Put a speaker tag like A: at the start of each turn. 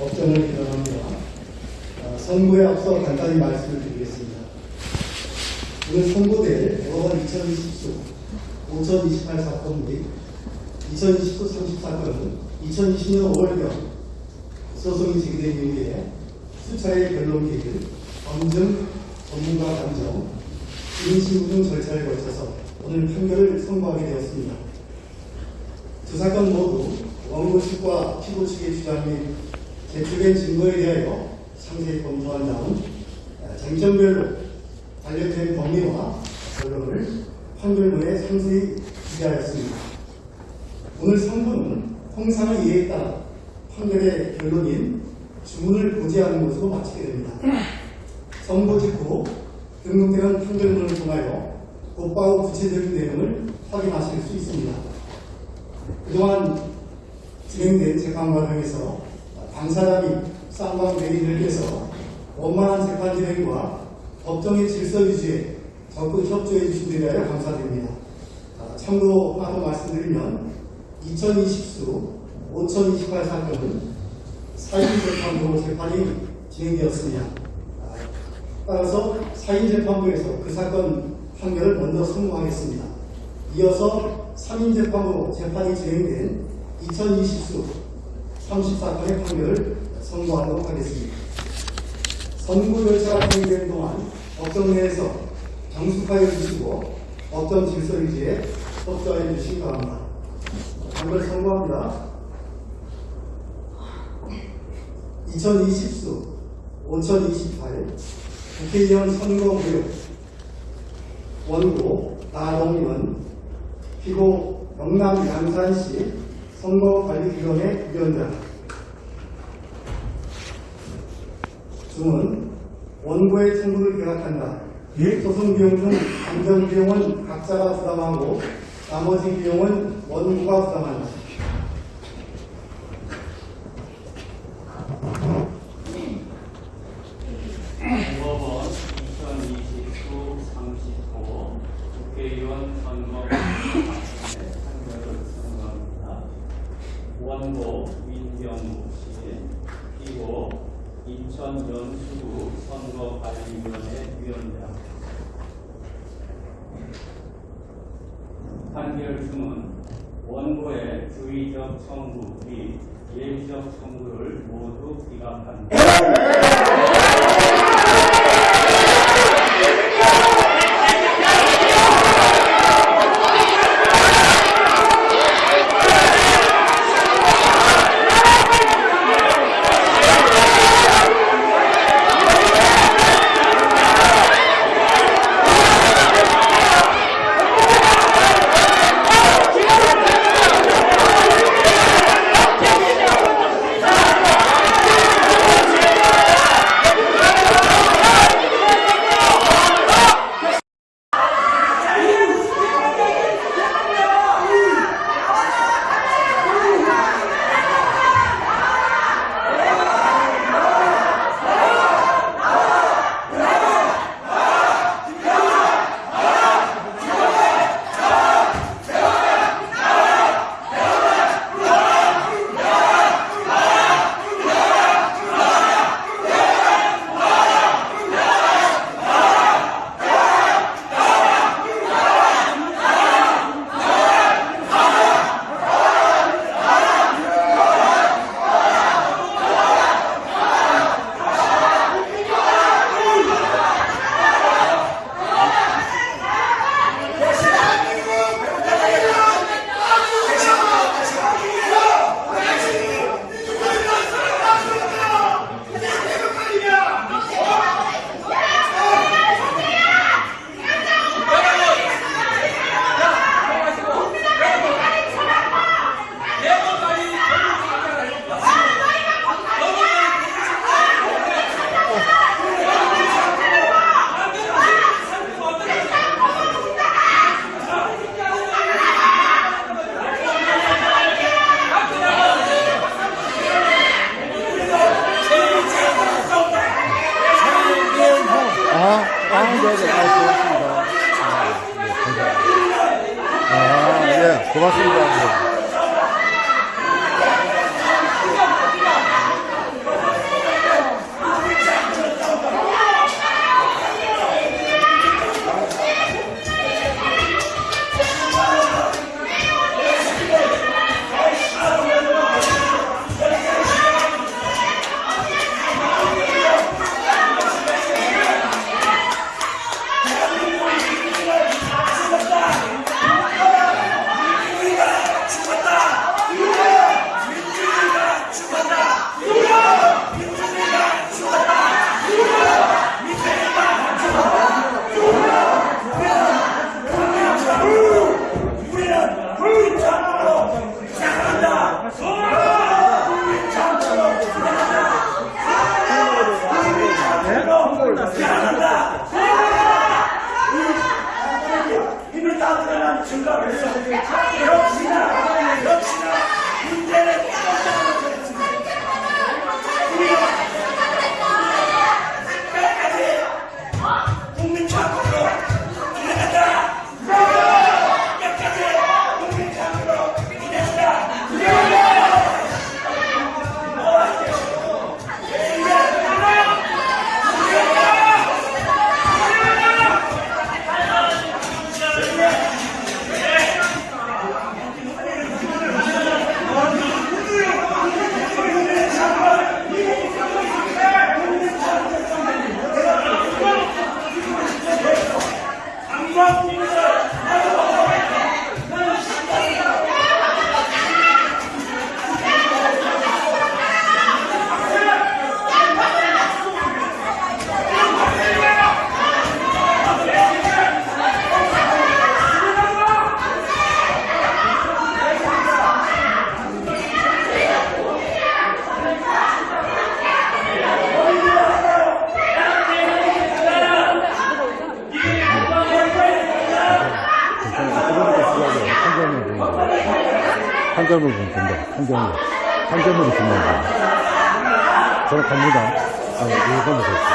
A: 의원을 기원합니다. 어, 선거에 앞서 간단히 말씀을 드리겠습니다. 오늘 선고될 대법원 2020수 5028 사건 및 2029 30 사건은 2020년 5월경 소송이 제기된 이후에 수차례 변론 기일, 검증, 전문가 감정, 인신구 등 절차를 거쳐서 오늘 판결을 선고하게 되었습니다. 두 사건 모두 원고 측과 피고 측의 주장 및 제출된 증거에 대하여 상세히 검토한 다음 쟁점별로 관련된 범위와 결론을 판결문에 상세히 기재하였습니다. 오늘 선고는 통상의 이해에 따라 판결의 결론인 주문을 고지하는 것으로 마치게 됩니다. 선고 직후 등록되는 판결문을 통하여 곧바로 구체적인 내용을 확인하실 수 있습니다. 그동안 진행된 재판 과정에서 당사자 및 쌍방 대리인들께서 원만한 재판 진행과 법정의 질서 유지에 적극 협조해 주신 데 대하여 감사드립니다. 아, 참고로 하나 더 말씀드리면 2020수 5028 사건은 사인 재판으로 재판이 진행되었습니다. 아, 따라서 사인 재판부에서 그 사건 판결을 먼저 선고하겠습니다. 이어서 3인 재판으로 재판이 진행된 2020수 30사건의 판결을 선고하도록 하겠습니다. 선고 절차가 진행되는 동안 법정 내에서 정숙하여 주시고 법정 질서 유지에 협조하여 주시기 바랍니다. 판결 선고합니다. 2020수 5028 국회의원 선거 무효 원고 나동원 피고 영남 양산시 선거관리위원회 위원장 중은 원고의 청구를 기각한다. 소송 비용 중 안전 비용은 각자가 부담하고 나머지 비용은 원고가 부담한다.
B: 법원 2029 35 국회의원 선거 판결을 선고합니다. 원고 민경우 씨, 피고 인천 연수구 선거관리위원회 위원장. 판결 중은 원고의 주의적 청구 및 예비적 청구를 모두 기각한다.
C: 고맙습니다. 증가를 했어. Deus me 한 점을. 한 점으로 준다. 저는 갑니다. 아, 이거 됐어.